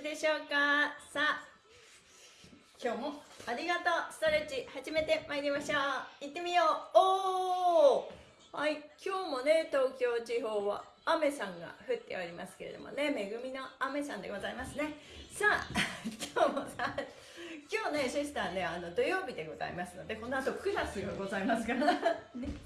しでしょうか？さあ今日もありがとう。ストレッチ始めてまいりましょう。行ってみよう。おー！はい今日もね東京地方は雨さんが降っておりますけれどもね恵みの雨さんでございますね。さあ 今日もさ今日ねシスターねあの土曜日でございますのでこの後クラスがございますからね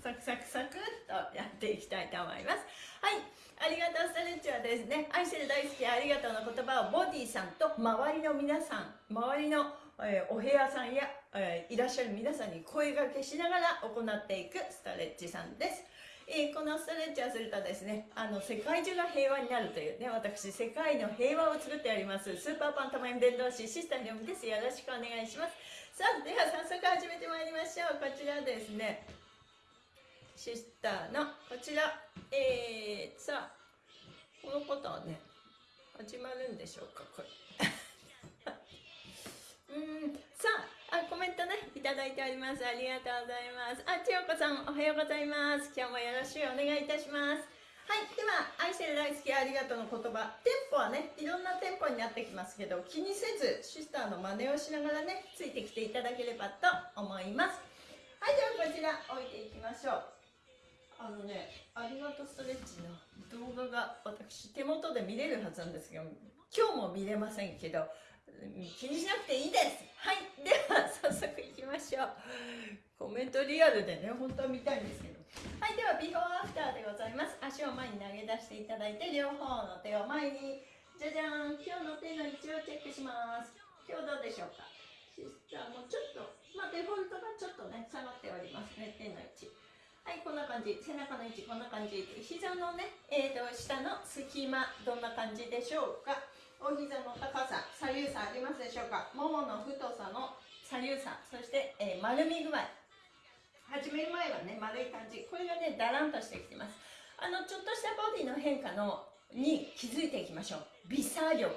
サクサクサクっとやっていきたいと思います。はい。ありがとうストレッチはですね。愛してる大好きありがとうの言葉をボディさんと周りの皆さん周りのえー、お部屋さんや、えー、いらっしゃる皆さんに声がけしながら行っていくストレッチさんです。えー、このストレッチをするとですね、あの、世界中が平和になるというね、私、世界の平和を作ってあります、スーパーパントマイム伝道師、シスターにです。よろしくお願いします。さあ、では早速始めてまいりましょう。こちらですね、シスターの、こちら、えー、さあ、このことはね、始まるんでしょうか、これ。うんさああコメントねいただいております。ありがとうございます。あ千代子さんおはようございます。今日もよろしくお願いいたします。はいでは愛してる大好きありがとうの言葉。テンポはねいろんなテンポになってきますけど気にせずシスターの真似をしながらねついてきていただければと思います。はいではこちら置いていきましょう。あのねありがとうストレッチの動画が私手元で見れるはずなんですけど今日も見れませんけど気にしなくていいです。はい。では早速いきましょう。コメントリアルでね本当は見たいんですけど。はいではビフォーアフターでございます。足を前に投げ出していただいて両方の手を前に。じゃじゃん。今日の手の位置をチェックします。今日どうでしょうか？シスターもちょっとまあデフォルトがちょっとね下がっております。ね手の位置。はいこんな感じ。背中の位置こんな感じ。膝のねえーと下の隙間どんな感じでしょうか？お膝の高さ左右差ありますでしょうか？ももの太さの左右差そして、えー、丸み具合。始める前はね丸い感じ。これがねだらんとしてきてます。あのちょっとしたボディの変化のに気づいていきましょう。微差力。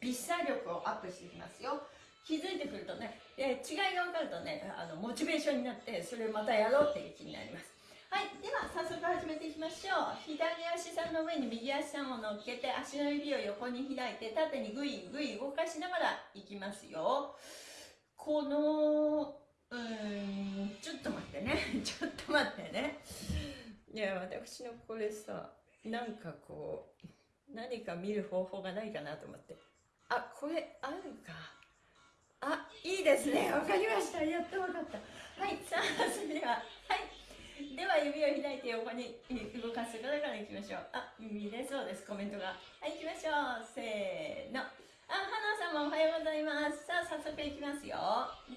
微差力をアップしていきますよ。気づいてくるとね、えー、違いが分かるとねあのモチベーションになってそれをまたやろうっていう気になります。はいでは早速始めていきましょう。左足さんの上に右足さんを乗っけて足の指を横に開いて縦にグイグイ動かしながらいきますよ。このうーんちょっと待ってね。ちょっと待ってね。いや私のこれさなんかこう何か見る方法がないかなと思って。あこれあるか。あいいですね。わかりました。やっとわかった。はいさあそれでは。はい。では指を開いて横に動かす方からいきましょう。あ見れそうです。コメントが。はい行きましょう。せーの。あ花さんもおはようございます。さあ早速いきますよ。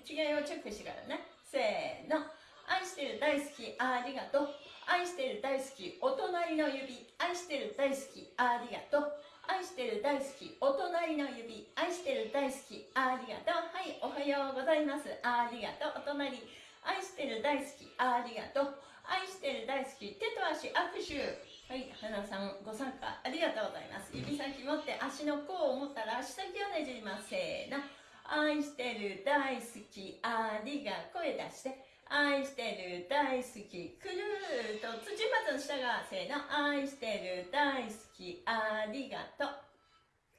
違いをチェックしてからね。せーの。愛してる大好きありがとう。愛してる大好きお隣の指。愛してる大好きありがとう。愛してる大好きお隣の指。愛してる大好きありがとう。はいおはようございます。ありがとう。お隣。愛してる大好きありがとう。愛してる大好き手と足握手。はい花さんご参加ありがとうございます。指先持って足の甲を持ったら足先をねじります。せーの。愛してる大好きありが声出して。愛してる大好きくるーと土まず下がせーの。愛してる大好きありがとう。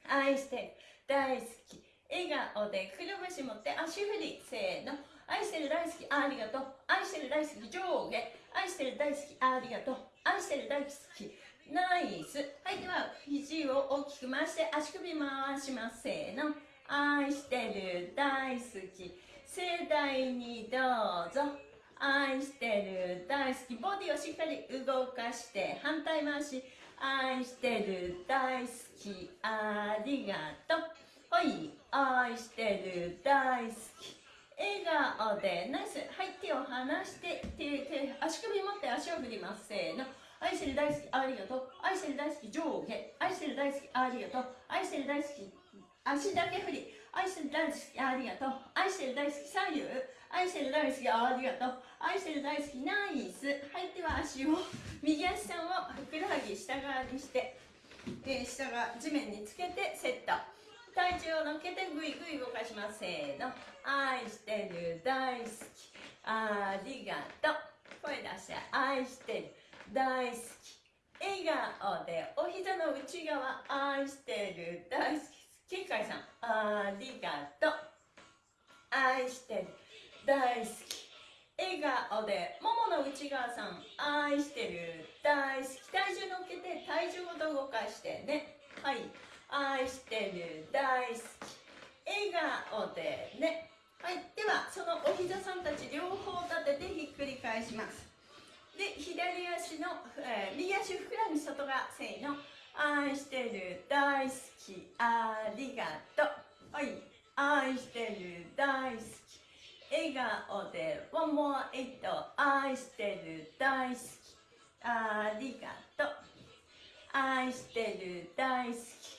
愛してる大好き。笑顔でくるぶし持って足振り。せーの。愛してる大好きありがとう。愛してる大好き上下。愛してる大好きありがとう。愛してる大好き。ナイス。はいでは肘を大きく回して足首回します。せーの。愛してる大好き。盛大にどうぞ。愛してる大好き。ボディをしっかり動かして反対回し。愛してる大好き。ありがとう。はい愛してる大好き。笑顔でナイス。はい手を離して手手足首持って足を振ります。せーの。愛してる大好きありがとう。愛してる大好き上下。愛してる大好きありがとう。愛してる大好き足だけ振り。愛してる大好きありがとう。愛してる大好き左右。愛してる大好きありがとう。愛してる大好きナイス。はいでは足を右足さんをふくらはぎ下側にして、えー、下が地面につけてセット。体重を乗っけてぐいぐい動かします。せーの。愛してる。大好き。ありがとう。声出して愛してる。大好き。笑顔でお膝の内側愛してる。大好き。金海さんありがとう。愛してる。大好き。笑顔でももの内側さん愛してる。大好き。体重乗っけて体重ごと動かしてね。はい。愛してる大好き。笑顔でね。はい。ではそのお膝さんたち両方立ててひっくり返します。で左足の、えー、右足ふくらみ外側せーの愛してる大好きありがとう。はい。愛してる大好き笑顔で One more 愛してる大好きありがとう。愛してる大好き。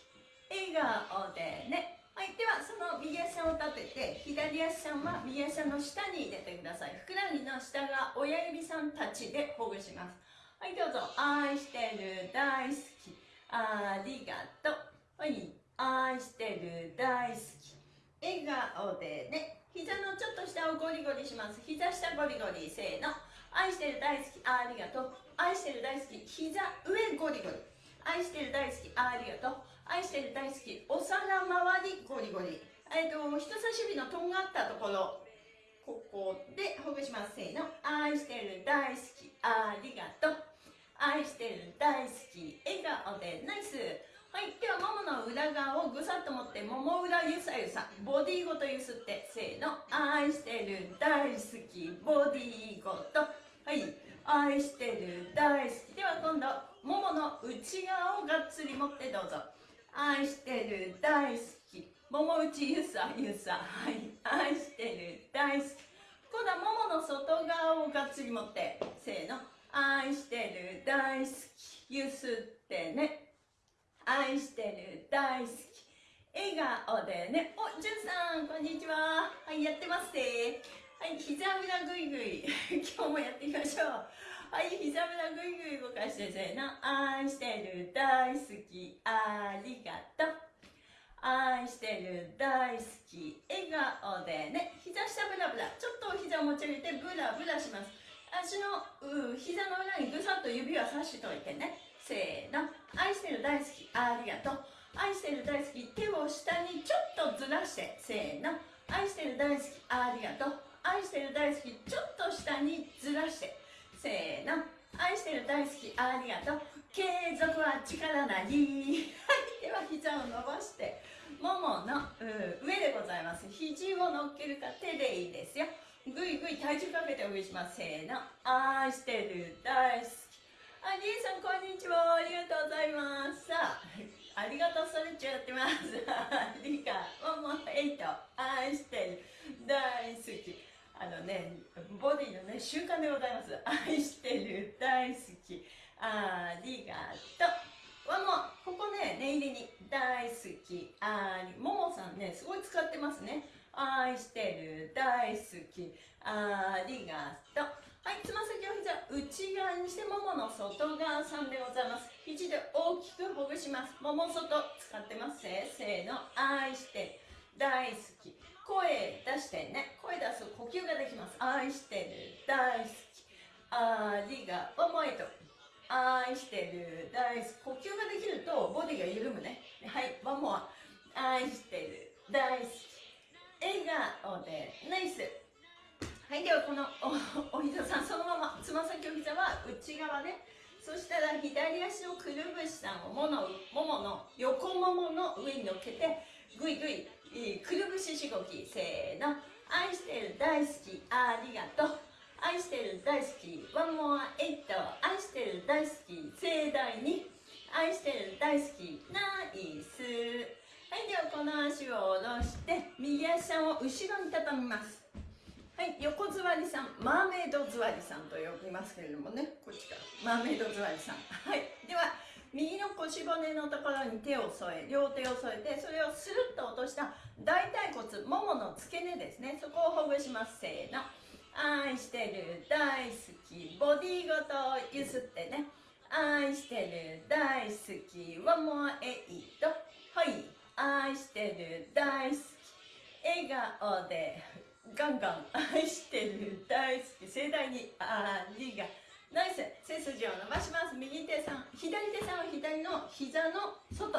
笑顔でね。はいではその右足を立てて左足さんは右足の下に入れてください。ふくらはぎの下が親指さんたちでほぐします。はいどうぞ。愛してる大好き。ありがとう。はい愛してる大好き。笑顔でね。膝のちょっと下をゴリゴリします。膝下ゴリゴリせーの。愛してる大好き。ありがとう。愛してる大好き。膝上ゴリゴリ。愛してる大好き。ありがとう。愛してる大好きお皿周りゴリゴリ。えっ、と人差し指のとんがったところ。ここでほぐしますせーの。愛してる大好きありがとう。愛してる大好き笑顔でナイス。はいではももの裏側をぐさっと持ってもも裏ゆさゆさ。ボディごとゆすってせーの。愛してる大好きボディごと。はい愛してる大好き。では今度ももの内側をがっつり持ってどうぞ。愛してる大好き。もも内ゆさゆさはい。愛してる大好き。今度はももの外側をがっつり持って。せーの。愛してる大好き。ゆすってね。愛してる大好き。笑顔でね。おじゅんさんこんにちは。はいやってますね。はい膝裏ぐいぐい。今日もやってみましょう。はい膝裏ぐいぐい動かしてせーの。愛してる大好きありがとう。愛してる大好き笑顔でね。膝下ブラブラ。ちょっとお膝を持ち上げてブラブラします。足のう膝の裏にぐさっと指はさしといてね。せーの。愛してる大好きありがとう。愛してる大好き手を下にちょっとずらして。せーの。愛してる大好きありがとう。愛してる大好きちょっと下にずらして。せーの。愛してる大好きありがとう継続は力なり。はいでは膝を伸ばしてももの上でございます。肘を乗っけるか手でいいですよ。ぐいぐい体重かけてお送りします。せーの。愛してる大好き。ありえさんこんにちは。ありがとうございます。さあありがとうストレッチやってますリカももエイト愛してる大好きあのね、ボディのね、習慣でございます。愛してる、大好き、ありがと。う。わもここね、念入りに、大好き、あり、ももさんね、すごい使ってますね。愛してる、大好き、ありがと。う。はい、つま先を膝。内側にしてももの外側さんでございます。肘で大きくほぐします。もも外使ってます。せーの。愛して大好き。声出してね声出す呼吸ができます。愛してる大好き。ありが思えと。愛してる大好き。呼吸ができるとボディが緩むね。はいワンモア。愛してる大好き。笑顔でナイス。はいではこのおお膝さんそのまま。つま先お膝は内側ね。そしたら左足のくるぶしさんをものももの横ももの上に乗っけてぐいぐいくるぶししごきせーの。愛してる大好きありがとう。愛してる大好きワンモアエイト。愛してる大好き盛大に。愛してる大好きナイス。はいではこの足を下ろして右足を後ろに畳みます。はい横座りさんマーメイド座りさんと呼びますけれどもね。こっちから。マーメイド座りさん。はいでは右の腰骨のところに手を添え両手を添えてそれをスルッと落とした大腿骨ももの付け根ですね。そこをほぐします。せーの。愛してる大好きボディごとゆすってね。愛してる大好きワンモアエイトはい。愛してる大好き。笑顔でガンガン。愛してる大好き。盛大にありがとナイス。背筋を伸ばします。右手さん。左手さんは左の膝の外。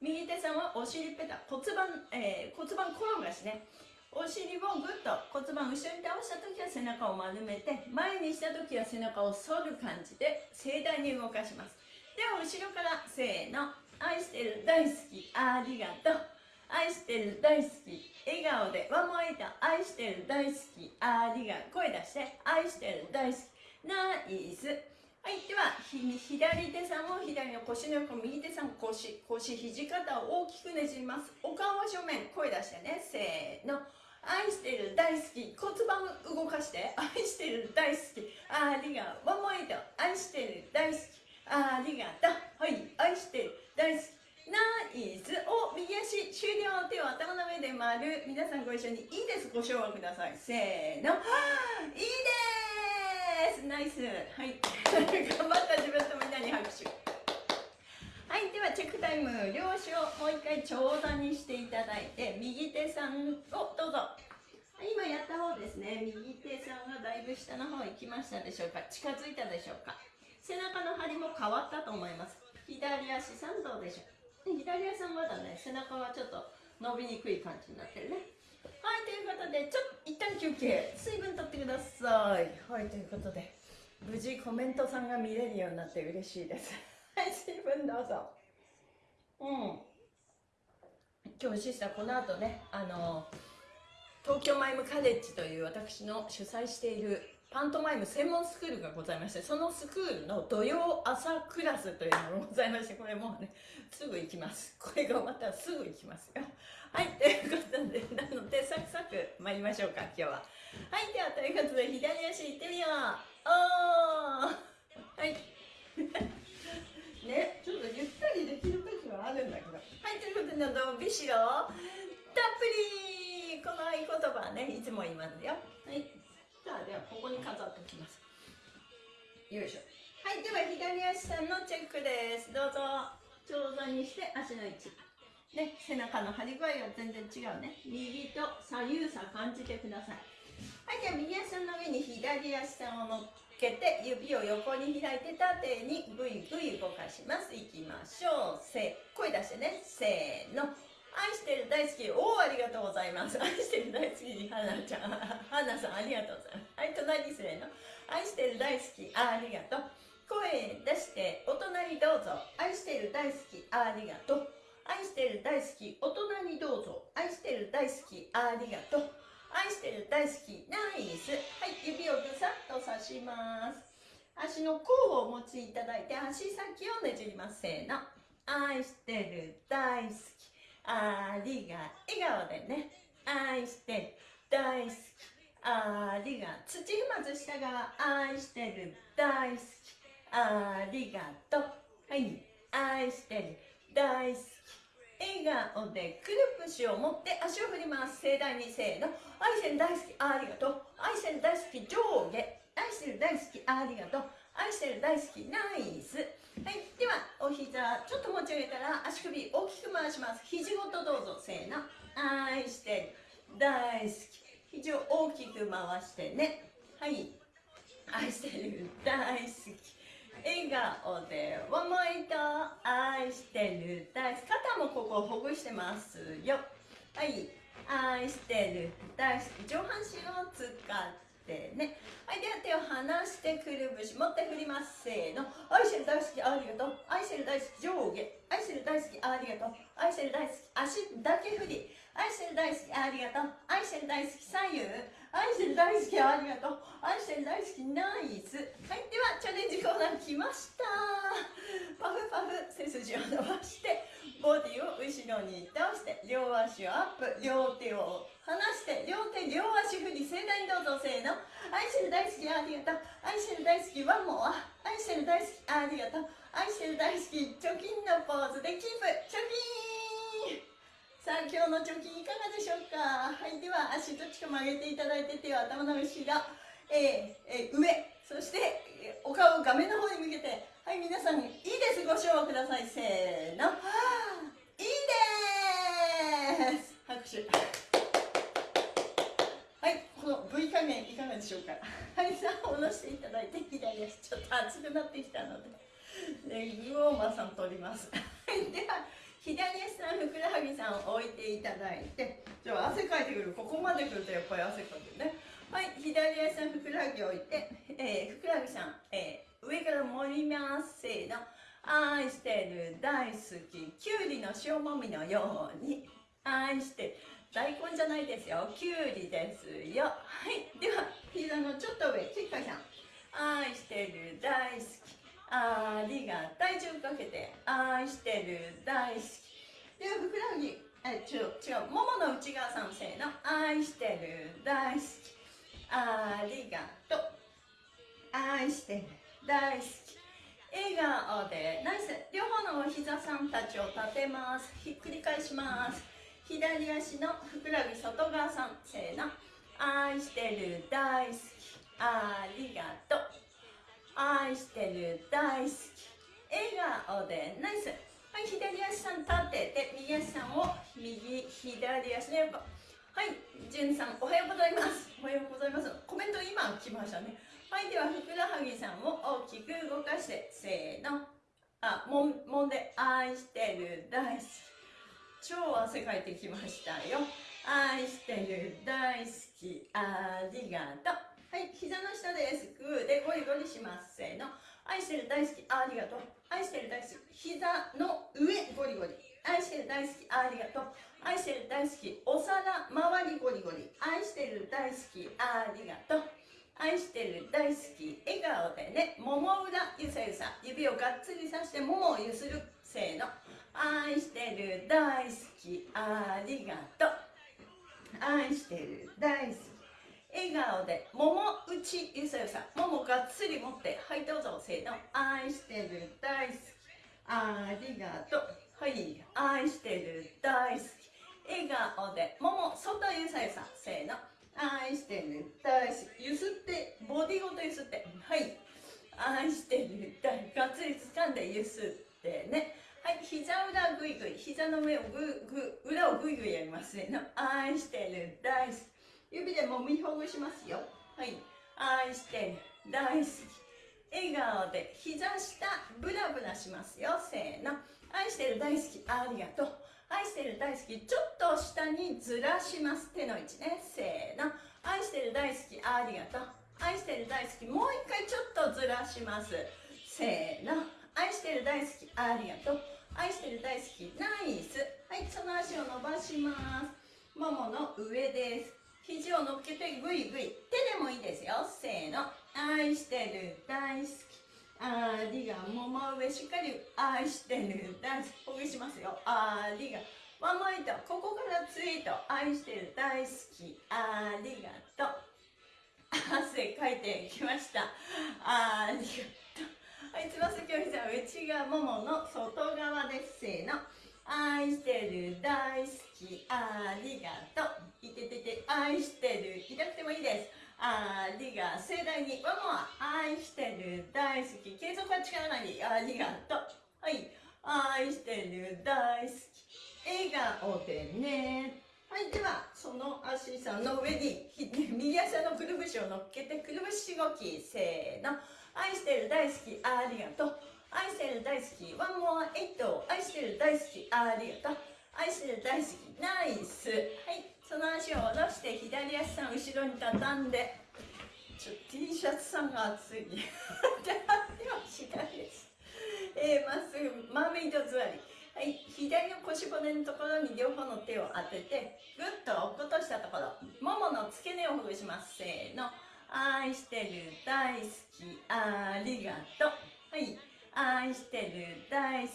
右手さんはお尻ペタ。骨盤、えー、骨盤転がしね。お尻をぐっと骨盤後ろに倒した時は背中を丸めて前にした時は背中を反る感じで盛大に動かします。では後ろからせーの。愛してる大好き。ありがとう。愛してる大好き。笑顔でワンモエイト愛してる大好き。ありがとう声出して。愛してる大好き。ナイスはいでは左手さんを左の腰の横右手さん腰腰肘肩を大きくねじります。お顔は正面声出してね。せーの。愛してる大好き骨盤動かして。愛してる大好き。ありがとう。ワンモイト愛してる大好き。ありがとう。はい。愛してる大好き。ナイスお右足終了。手を頭の上で丸。皆さんご一緒にいいです。ご唱和ください。せーの。いいですナイス。はい。頑張った自分とみんなに拍手。はい。ではチェックタイム。両手をもう一回長座にしていただいて右手さんをどうぞ。今やった方ですね。右手さんがだいぶ下の方行きましたでしょうか。近づいたでしょうか。背中の張りも変わったと思います。左足さんどうでしょう。左足さんまだね背中はちょっと伸びにくい感じになってるね。はいということでちょっと一旦休憩水分とってくださいはいということで無事コメントさんが見れるようになって嬉しいですはい、水分どうぞ。うん。今日シスターこの後ね、あの、東京マイムカレッジという私の主催しているパントマイム専門スクールがございまして、そのスクールの土曜朝クラスというのがございまして、これもうね、すぐ行きます。これが終わったらすぐ行きますよ。はい、ということで、なので、サクサク参りましょうか、今日は。はい、では、ということで、左足行ってみよう。おーはい。ねちょっとゆったりできる時はあるんだけどはいということでどうビシロたっぷりこの合言葉ねいつも言いますよはいさあではここに飾っておきます。よいしょ。はいでは左足さんのチェックです。どうぞ。長座にして足の位置。ね背中の張り具合は全然違うね。右と左右差感じてください。はいじゃあ右足の上に左足さんを乗ってけて指を横に開いて縦にぐいぐい動かします。いきましょう。せ声出してね。せーの愛してる大好き。おおありがとうございます。愛してる大好きはなちゃん。はなさんありがとうございます。はい隣すれの愛してる大好きありがとう。声出してお隣どうぞ。愛してる大好きありがとう。愛してる大好きお隣どうぞ。愛してる大好きありがとう。愛してる大好きナイス。はい指をぐさっと刺します。足の甲をお持ちいただいて足先をねじります。せーの。愛してる大好き。ありが笑顔でね。愛して大好き。ありが土踏まず下側愛してる。大好き。ありがとう。はい。愛してる。大好き。笑顔でくるぷしを持って足を振ります。盛大にせーの。愛してる大好き。ありがとう。愛してる大好き。上下。愛してる大好き。ありがとう。愛してる大好き。ナイス。はいではお膝ちょっと持ち上げたら足首大きく回します。肘ごとどうぞせーの。愛して大好き。肘を大きく回してね。はい。愛してる大好き。笑顔で思いと愛してる大好き。肩もここほぐしてますよ。はい。愛してる大好き。上半身を使ってね。はいでは手を離してくるぶし持って振りますせーの。愛してる大好きありがとう。愛してる大好き上下。愛してる大好きありがとう。愛してる大好き足だけ振り。愛してる大好きありがとう。愛してる大好き左右。愛してる大好きありがとう。愛してる大好きナイス。はいではチャレンジコーナー来ました。パフパフ背筋を伸ばしてボディを後ろに倒して両足をアップ。両手を離して両手両足振り盛大にどうぞせーの愛してる大好きありがとう。愛してる大好きワンモア。愛してる大好きありがとう。愛してる大好き貯金のポーズでキープ。貯金。さあ今日の貯金いかがでしょうか。はいでは足どっちか曲げていただいて手を頭の後ろ、えーえー、上そしてお顔を画面の方に向けて。はい皆さんいいです。ご唱和ください。せーの。いいです。拍手。の V 加減いかがでしょうか？はいさあ下ろしていただいて左足ちょっと熱くなってきたので。でグオーマーさん取ります。では左足さんふくらはぎさんを置いていただいてじゃあ汗かいてくる。ここまで来るとやっぱり汗かくね。はい左足さんふくらはぎを置いて、えー、ふくらはぎさん、えー、上から盛りますせーの。愛してる大好ききゅうりの塩もみのように愛してる。大根じゃないですよ。きゅうりですよ。はい。では膝のちょっと上。ちっかいさん。愛してる大好き。ありが体重かけて。愛してる大好き。ではふくらはぎ。え違う違う。ももの内側さんせーの。愛してる大好き。ありがとう。愛してる大好き。笑顔で。ナイス。両方のお膝さんたちを立てます。ひっくり返します。左足のふくらはぎ外側さん。せーの。愛してる大好き。ありがとう。愛してる大好き。笑顔でナイス。はい左足さん立てて右足さんを右左足の横。はいじゅんさんおはようございます。おはようございます。コメント今来ましたね。はいではふくらはぎさんを大きく動かして。せーの。あもんもんで愛してる大好き。超汗かいてきましたよ。愛してる大好きありがとう。はい膝の下です。グーでゴリゴリしますせーの。愛してる大好きありがとう。愛してる大好き膝の上ゴリゴリ。愛してる大好きありがとう。愛してる大好きお皿周りゴリゴリ。愛してる大好きありがとう。愛してる大好き笑顔でね。もも裏ゆさゆさ。指をがっつりさしてももをゆするせーの。愛してる大好きありがとう。愛してる大好き。笑顔でもも内ゆさゆさももがっつり持ってはいどうぞせーの愛してる大好き。ありがとうはい愛してる大好き。笑顔でもも外ゆさゆさせーの愛してる大好き。ゆすってボディごとゆすってはい愛してる大がっつり掴んでゆすってねはい膝裏ぐいぐい膝の上をぐぐ裏をぐいぐいやりますね。愛してる。大好き。指でもみほぐしますよ。はい。愛してる。大好き。笑顔で。膝下ブラブラしますよ。せーの。愛してる。大好き。ありがとう。愛してる。大好き。ちょっと下にずらします。手の位置ね。せーの。愛してる。大好き。ありがとう。愛してる。大好き。もう一回ちょっとずらします。せーの。愛してる。大好き。ありがとう。愛してる大好き。ナイス。はいその足を伸ばします。ももの上です。肘を乗っけてぐいぐい手でもいいですよ。せーの。愛してる大好き。ありが。もも上しっかり愛してる大好き。ほぐしますよ。ありが。ワンマイトここからツイート。愛してる大好き。ありがとう。汗かいてきました。ありが。はいつま先を膝内側ももの外側です。せーの。愛してる大好き。ありがとう。いててて愛してる。痛くてもいいです。ありが盛大にワンモア愛してる大好き。継続は力なりありがとうはい。愛してる大好き。笑顔でね。はい。ではその足さんの上に右足のくるぶしを乗っけてくるぶし動き。せーの。愛してる大好きありがとう。愛してる大好き。ワンモアエイト。愛してる大好きありがとう。愛してる大好き。ナイス。はい。その足を下ろして左足さん後ろに畳んで。ちょ T シャツさんが熱い。で左です、えー、まっすぐマーメイド座り。はい。左の腰骨のところに両方の手を当ててぐっと落っことしたところももの付け根をほぐします。せーの。愛してる大好き。ありがとうはい愛してる大好き。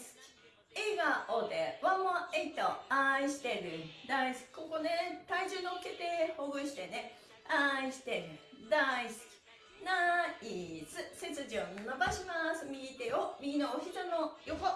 笑顔でワンモアエイト愛してる大好き。ここね体重乗っけてほぐしてね。愛してる大好き。ナイス。背筋を伸ばします。右手を右のお膝の横。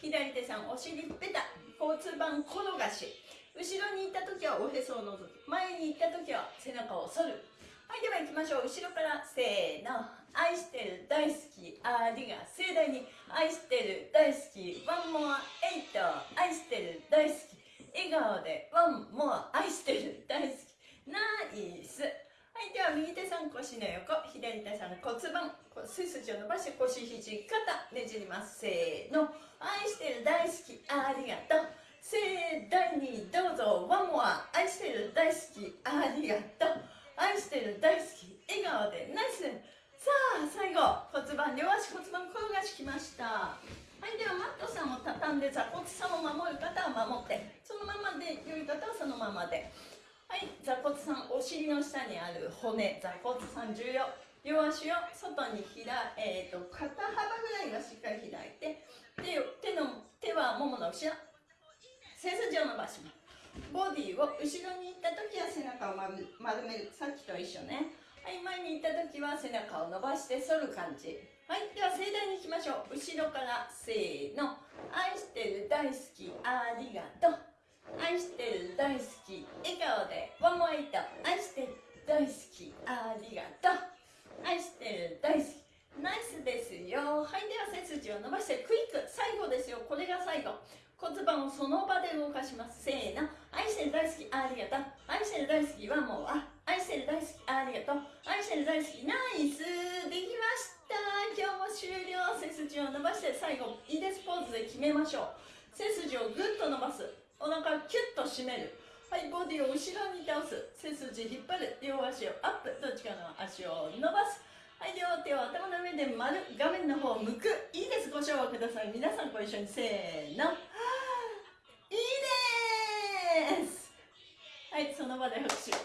左手さんお尻ペタ。交通板転がし。後ろに行った時はおへそをのぞく。前に行った時は背中を反る。はいでは行きましょう。後ろからせーの。愛してる大好き。ありが盛大に。愛してる大好き。ワンモアエイト。愛してる大好き。笑顔でワンモア愛してる大好き。ナイス。はいでは右手さん腰の横。左手さん骨盤。背筋を伸ばして腰肘肩。ねじります。せーの。愛してる大好き。ありがとう。盛大にどうぞ。ワンモア愛してる大好き。ありがとう。愛してる大好き笑顔でナイス。さあ最後骨盤両足骨盤転がしきました。はいではマットさんを畳んで座骨さんを守る方は守ってそのままで良い方はそのままで。はい座骨さんお尻の下にある骨座骨さん重要。両足を外に開えーと、と肩幅ぐらいはしっかり開いて手手の手はももの後ろ。背筋を伸ばします。ボディを後ろに行った時は背中を丸めるさっきと一緒ね。はい前に行った時は背中を伸ばして反る感じ。はいでは盛大にいきましょう。後ろからせーの。愛してる大好きありがとう。愛してる大好き笑顔で。ワンモイト。愛してる大好きありがとう。愛してる大好き。ナイスですよ。はいでは背筋を伸ばしてクイック。最後ですよ。これが最後。骨盤をその場で動かします。せーの。愛してる大好きありがとう。愛してる大好きはもうあ愛してる大好きありがとう。愛してる大好きナイス。できました。今日も終了。背筋を伸ばして最後いいです。ポーズで決めましょう。背筋をぐっと伸ばす。お腹をキュッと締める。はいボディを後ろに倒す。背筋引っ張る。両足をアップ。どっちかの足を伸ばす。はい両手を頭の上で丸。画面の方を向く。いいです。ご唱和ください。皆さんご一緒に。せーの。はいその場で拍手。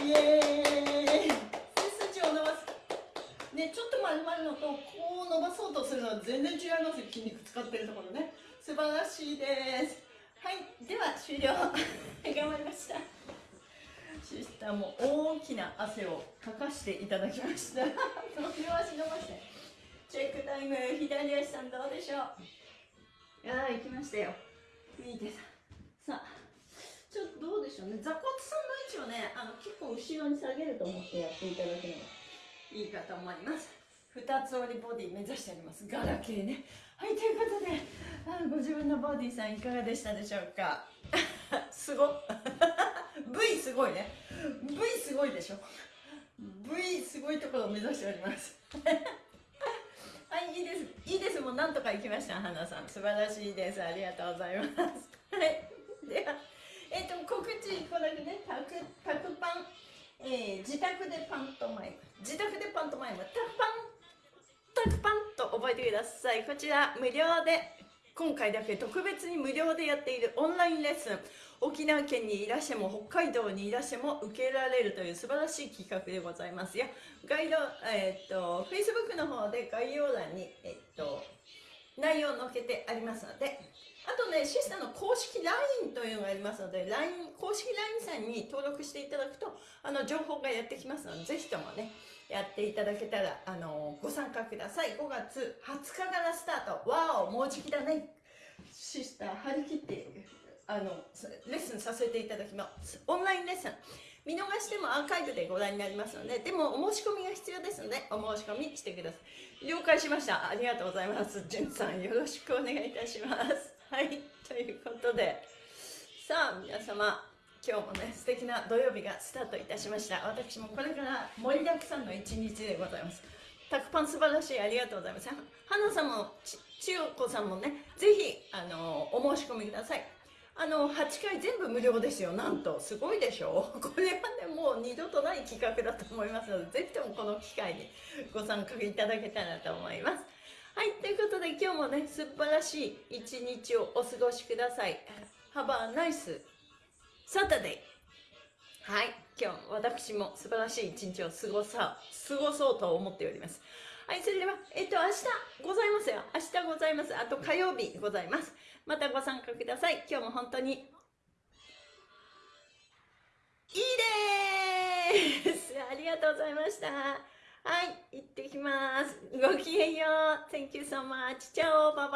イエーイ。背筋を伸ばす。ねちょっと丸まるのとこう伸ばそうとするのは全然違います。筋肉使ってるところね。素晴らしいです。はいでは終了。頑張りましたシスターも大きな汗をかかしていただきました。両足伸ばして。チェックタイム左足さんどうでしょう？いやー行きましたよ。いいです。さあちょっとどうでしょうね。座骨さんの位置をねあの結構後ろに下げると思ってやっていただくのがいいかと思います。二つ折りボディ目指してあります。ガラケーね。はいということであご自分のボディさんいかがでしたでしょうか？すご V すごいね。V すごいでしょ？V すごいところを目指しております。はいいいです。いいです。もうなんとか行きました花さん。素晴らしいです。ありがとうございます。はい。では。えっ、と告知これでねタクタクパン、えー、自宅でパントマイム。自宅でパントマイム。タクパンタクパンと覚えてください。こちら無料で今回だけ特別に無料でやっているオンラインレッスン。沖縄県にいらしても北海道にいらしても受けられるという素晴らしい企画でございます。よガイド、えー、っと Facebook の方で概要欄に、えー、っと内容を載っけてありますので。あとねシスターの公式 LINE というのがありますので LINE 公式 LINE さんに登録していただくとあの情報がやってきますのでぜひともねやっていただけたらあのご参加ください。5月20日からスタート。わおもうじきだね。シスター張り切ってあのレッスンさせていただきます。オンラインレッスン。見逃してもアーカイブでご覧になりますのででもお申し込みが必要ですのでお申し込みしてください。了解しました。ありがとうございます。じゅんさんよろしくお願いいたします。はい。ということで。さあ皆様今日もね素敵な土曜日がスタートいたしました。私もこれから盛りだくさんの一日でございます。タクパン素晴らしいありがとうございます。花さんも千代子さんもねぜひあのお申し込みください。あの8回全部無料ですよ。なんと。すごいでしょ。これはねもう二度とない企画だと思いますのでぜひともこの機会にご参加いただけたらと思います。はいということで今日もね素晴らしい一日をお過ごしください。Have a nice Saturday はい今日私も素晴らしい一日を過ごさ過ごそうと思っております。はいそれではえっと明日ございますよ。明日ございます。あと火曜日ございます。またご参加ください。今日も本当に。いいです。ありがとうございました。はい行ってきます。ごきげんよう。Thank you so much チャオ。ババ